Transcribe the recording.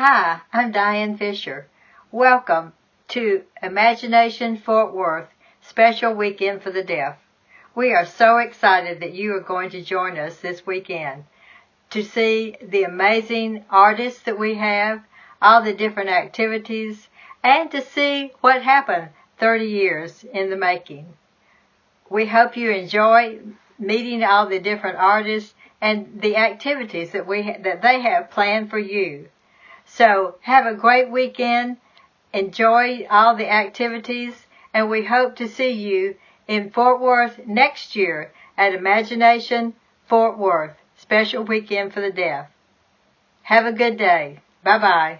Hi, I'm Diane Fisher. Welcome to Imagination Fort Worth Special Weekend for the Deaf. We are so excited that you are going to join us this weekend to see the amazing artists that we have, all the different activities, and to see what happened 30 years in the making. We hope you enjoy meeting all the different artists and the activities that we ha- that they have planned for you. So have a great weekend. Enjoy all the activities and we hope to see you in Fort Worth next year at Imagination Fort Worth, special weekend for the deaf. Have a good day. Bye bye.